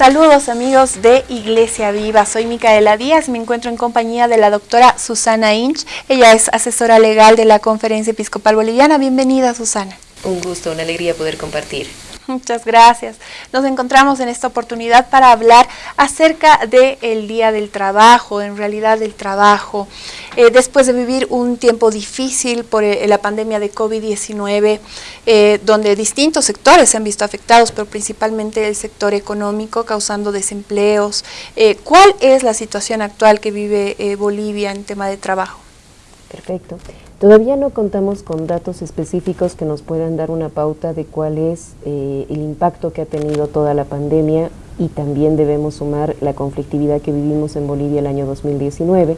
Saludos amigos de Iglesia Viva, soy Micaela Díaz, me encuentro en compañía de la doctora Susana Inch, ella es asesora legal de la Conferencia Episcopal Boliviana. Bienvenida Susana. Un gusto, una alegría poder compartir. Muchas gracias. Nos encontramos en esta oportunidad para hablar acerca del Día del Trabajo, en realidad del trabajo. Eh, después de vivir un tiempo difícil por eh, la pandemia de COVID-19, eh, donde distintos sectores se han visto afectados, pero principalmente el sector económico, causando desempleos. ¿Cuál es la situación actual que vive Bolivia en tema de trabajo? Perfecto. Todavía no contamos con datos específicos que nos puedan dar una pauta de cuál es eh, el impacto que ha tenido toda la pandemia y también debemos sumar la conflictividad que vivimos en Bolivia el año 2019.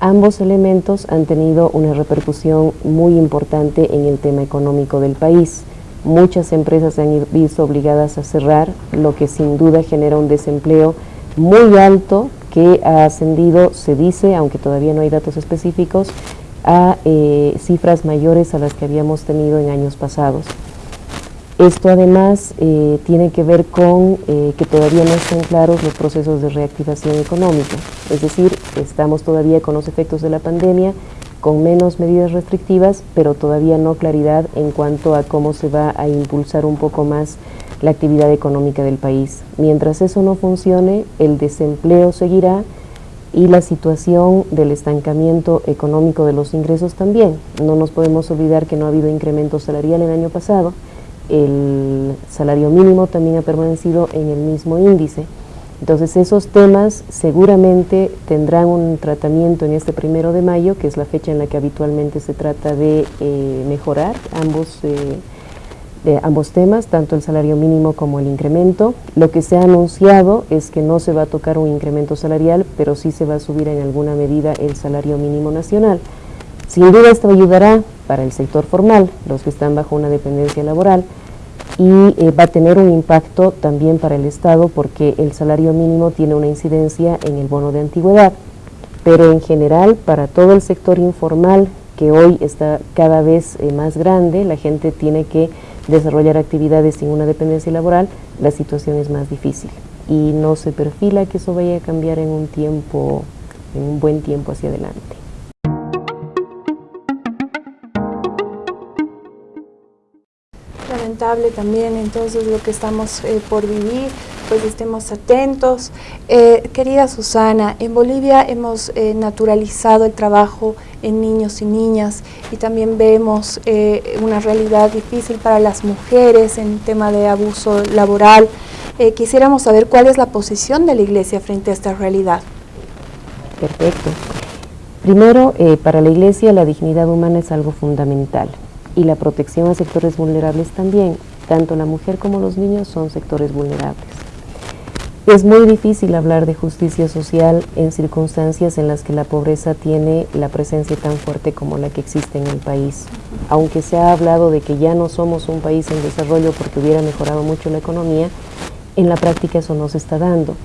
Ambos elementos han tenido una repercusión muy importante en el tema económico del país. Muchas empresas se han visto obligadas a cerrar, lo que sin duda genera un desempleo muy alto que ha ascendido, se dice, aunque todavía no hay datos específicos, a eh, cifras mayores a las que habíamos tenido en años pasados. Esto además eh, tiene que ver con eh, que todavía no están claros los procesos de reactivación económica, es decir, estamos todavía con los efectos de la pandemia, con menos medidas restrictivas, pero todavía no claridad en cuanto a cómo se va a impulsar un poco más la actividad económica del país. Mientras eso no funcione, el desempleo seguirá, y la situación del estancamiento económico de los ingresos también. No nos podemos olvidar que no ha habido incremento salarial el año pasado, el salario mínimo también ha permanecido en el mismo índice. Entonces esos temas seguramente tendrán un tratamiento en este primero de mayo, que es la fecha en la que habitualmente se trata de eh, mejorar ambos eh, de ambos temas, tanto el salario mínimo como el incremento. Lo que se ha anunciado es que no se va a tocar un incremento salarial, pero sí se va a subir en alguna medida el salario mínimo nacional. Sin duda esto ayudará para el sector formal, los que están bajo una dependencia laboral, y eh, va a tener un impacto también para el Estado porque el salario mínimo tiene una incidencia en el bono de antigüedad, pero en general para todo el sector informal que hoy está cada vez eh, más grande, la gente tiene que desarrollar actividades sin una dependencia laboral, la situación es más difícil y no se perfila que eso vaya a cambiar en un tiempo, en un buen tiempo hacia adelante. Lamentable también entonces lo que estamos eh, por vivir, pues estemos atentos. Eh, querida Susana, en Bolivia hemos eh, naturalizado el trabajo en niños y niñas y también vemos eh, una realidad difícil para las mujeres en tema de abuso laboral. Eh, quisiéramos saber cuál es la posición de la Iglesia frente a esta realidad. Perfecto. Primero, eh, para la Iglesia la dignidad humana es algo fundamental y la protección a sectores vulnerables también. Tanto la mujer como los niños son sectores vulnerables. Es muy difícil hablar de justicia social en circunstancias en las que la pobreza tiene la presencia tan fuerte como la que existe en el país. Aunque se ha hablado de que ya no somos un país en desarrollo porque hubiera mejorado mucho la economía, en la práctica eso no se está dando.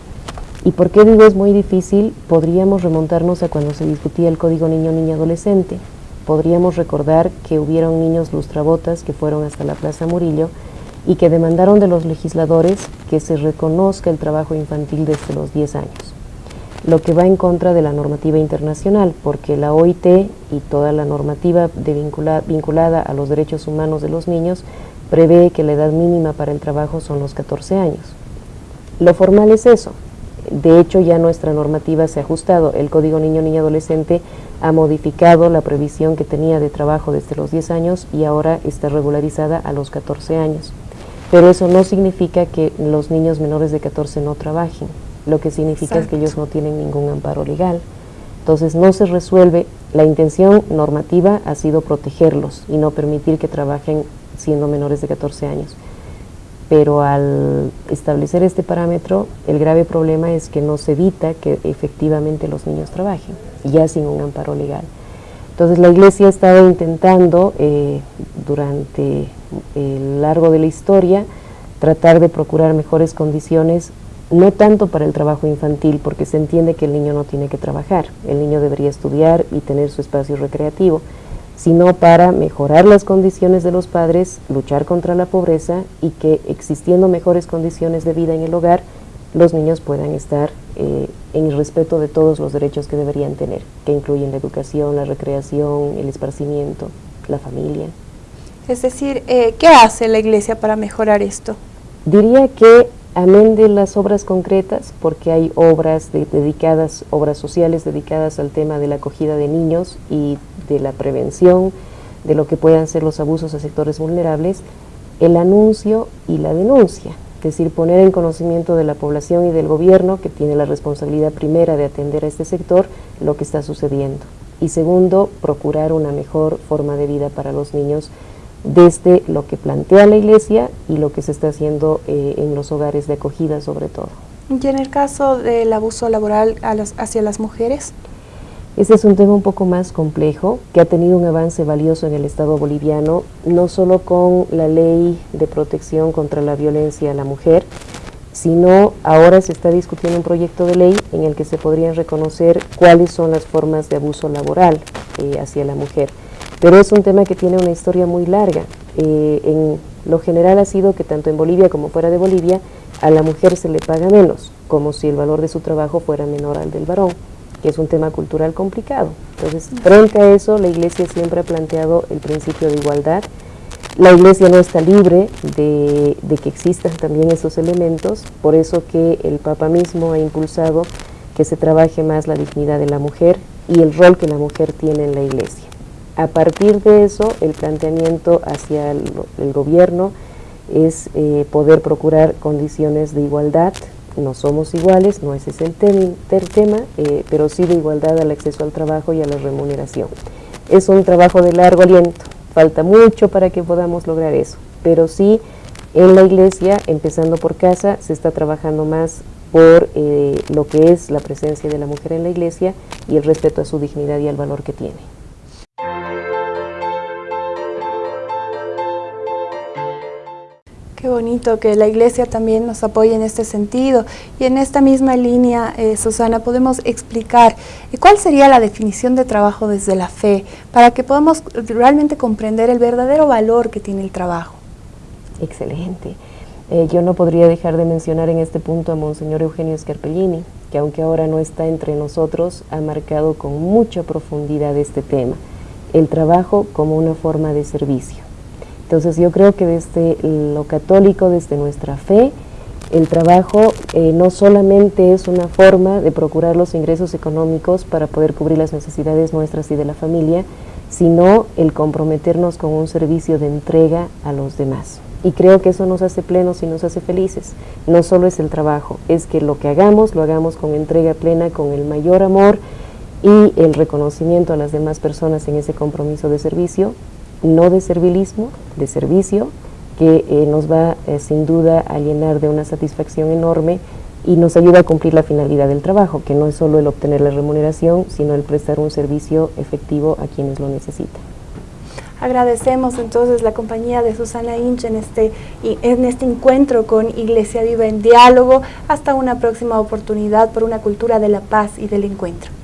¿Y por qué digo es muy difícil? Podríamos remontarnos a cuando se discutía el Código Niño-Niña-Adolescente. Podríamos recordar que hubieron niños lustrabotas que fueron hasta la Plaza Murillo y que demandaron de los legisladores que se reconozca el trabajo infantil desde los 10 años, lo que va en contra de la normativa internacional, porque la OIT y toda la normativa vinculada a los derechos humanos de los niños prevé que la edad mínima para el trabajo son los 14 años. Lo formal es eso. De hecho, ya nuestra normativa se ha ajustado. El Código Niño-Niña-Adolescente ha modificado la previsión que tenía de trabajo desde los 10 años y ahora está regularizada a los 14 años pero eso no significa que los niños menores de 14 no trabajen, lo que significa es que ellos no tienen ningún amparo legal. Entonces no se resuelve, la intención normativa ha sido protegerlos y no permitir que trabajen siendo menores de 14 años. Pero al establecer este parámetro, el grave problema es que no se evita que efectivamente los niños trabajen, ya sin un amparo legal. Entonces la Iglesia ha estado intentando eh, durante el largo de la historia tratar de procurar mejores condiciones, no tanto para el trabajo infantil, porque se entiende que el niño no tiene que trabajar, el niño debería estudiar y tener su espacio recreativo, sino para mejorar las condiciones de los padres, luchar contra la pobreza y que existiendo mejores condiciones de vida en el hogar, los niños puedan estar eh, en respeto de todos los derechos que deberían tener, que incluyen la educación, la recreación, el esparcimiento, la familia. Es decir, eh, ¿qué hace la Iglesia para mejorar esto? Diría que amén de las obras concretas, porque hay obras dedicadas, obras sociales dedicadas al tema de la acogida de niños y de la prevención de lo que puedan ser los abusos a sectores vulnerables, el anuncio y la denuncia, es decir, poner en conocimiento de la población y del gobierno, que tiene la responsabilidad primera de atender a este sector, lo que está sucediendo. Y segundo, procurar una mejor forma de vida para los niños desde lo que plantea la Iglesia y lo que se está haciendo eh, en los hogares de acogida sobre todo. ¿Y en el caso del abuso laboral hacia las mujeres? Este es un tema un poco más complejo, que ha tenido un avance valioso en el Estado boliviano, no solo con la ley de protección contra la violencia a la mujer, sino ahora se está discutiendo un proyecto de ley en el que se podrían reconocer cuáles son las formas de abuso laboral eh, hacia la mujer. Pero es un tema que tiene una historia muy larga. Eh, en lo general ha sido que tanto en Bolivia como fuera de Bolivia a la mujer se le paga menos, como si el valor de su trabajo fuera menor al del varón, que es un tema cultural complicado. Entonces, frente a eso, la Iglesia siempre ha planteado el principio de igualdad. La Iglesia no está libre de, de que existan también esos elementos, por eso que el Papa mismo ha impulsado que se trabaje más la dignidad de la mujer y el rol que la mujer tiene en la Iglesia. A partir de eso, el planteamiento hacia el, gobierno es eh, poder procurar condiciones de igualdad. No somos iguales, no ese es el, tema, eh, pero sí de igualdad al acceso al trabajo y a la remuneración. Es un trabajo de largo aliento, falta mucho para que podamos lograr eso, pero sí en la iglesia, empezando por casa, se está trabajando más por eh, lo que es la presencia de la mujer en la iglesia y el respeto a su dignidad y al valor que tiene. Qué bonito que la Iglesia también nos apoye en este sentido. Y en esta misma línea, eh, Susana, podemos explicar eh, cuál sería la definición de trabajo desde la fe para que podamos realmente comprender el verdadero valor que tiene el trabajo. Excelente. Eh, yo no podría dejar de mencionar en este punto a Monseñor Eugenio Scarpellini, que aunque ahora no está entre nosotros, ha marcado con mucha profundidad este tema, el trabajo como una forma de servicio. Entonces yo creo que desde lo católico, desde nuestra fe, el trabajo eh, no solamente es una forma de procurar los ingresos económicos para poder cubrir las necesidades nuestras y de la familia, sino el comprometernos con un servicio de entrega a los demás. Y creo que eso nos hace plenos y nos hace felices. No solo es el trabajo, es que lo que hagamos, lo hagamos con entrega plena, con el mayor amor y el reconocimiento a las demás personas en ese compromiso de servicio no de servilismo, de servicio, que eh, nos va eh, sin duda a llenar de una satisfacción enorme y nos ayuda a cumplir la finalidad del trabajo, que no es solo el obtener la remuneración, sino el prestar un servicio efectivo a quienes lo necesitan. Agradecemos entonces la compañía de Susana Inch en este, en este encuentro con Iglesia Viva en Diálogo. Hasta una próxima oportunidad por una cultura de la paz y del encuentro.